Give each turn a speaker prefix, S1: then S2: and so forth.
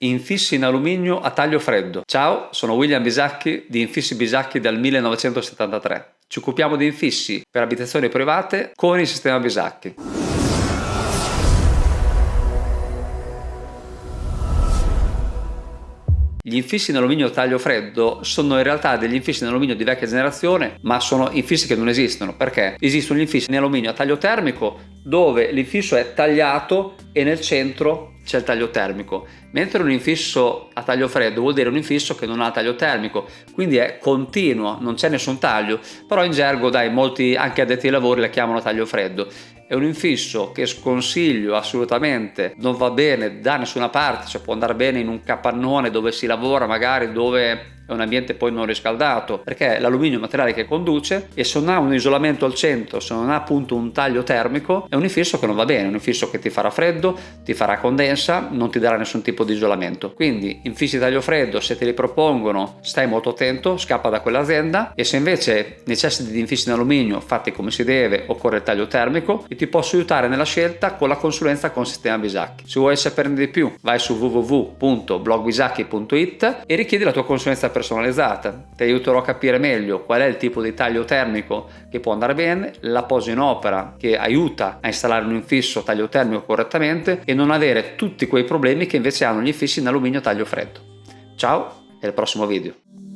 S1: Infissi in alluminio a taglio freddo. Ciao, sono William Bisacchi di Infissi Bisacchi dal 1973. Ci occupiamo di infissi per abitazioni private con il sistema Bisacchi. Gli infissi in alluminio a taglio freddo sono in realtà degli infissi in alluminio di vecchia generazione, ma sono infissi che non esistono. Perché? Esistono gli infissi in alluminio a taglio termico dove l'infisso è tagliato e nel centro c'è il taglio termico, mentre un infisso a taglio freddo vuol dire un infisso che non ha taglio termico, quindi è continuo, non c'è nessun taglio, però in gergo dai molti anche addetti ai lavori la chiamano taglio freddo. È un infisso che sconsiglio assolutamente, non va bene da nessuna parte, cioè può andare bene in un capannone dove si lavora, magari dove è un ambiente poi non riscaldato perché l'alluminio è un materiale che conduce e se non ha un isolamento al centro se non ha appunto un taglio termico è un infisso che non va bene un infisso che ti farà freddo ti farà condensa non ti darà nessun tipo di isolamento. Quindi infissi taglio freddo se te li propongono stai molto attento scappa da quell'azienda e se invece necessiti di infissi in alluminio fatti come si deve occorre il taglio termico e ti posso aiutare nella scelta con la consulenza con sistema Bisacchi. Se vuoi saperne di più vai su www.blogbisacchi.it e richiedi la tua consulenza personalizzata. Ti aiuterò a capire meglio qual è il tipo di taglio termico che può andare bene, la posa in opera che aiuta a installare un infisso taglio termico correttamente e non avere tutti quei problemi che invece hanno gli infissi in alluminio taglio freddo. Ciao e al prossimo video.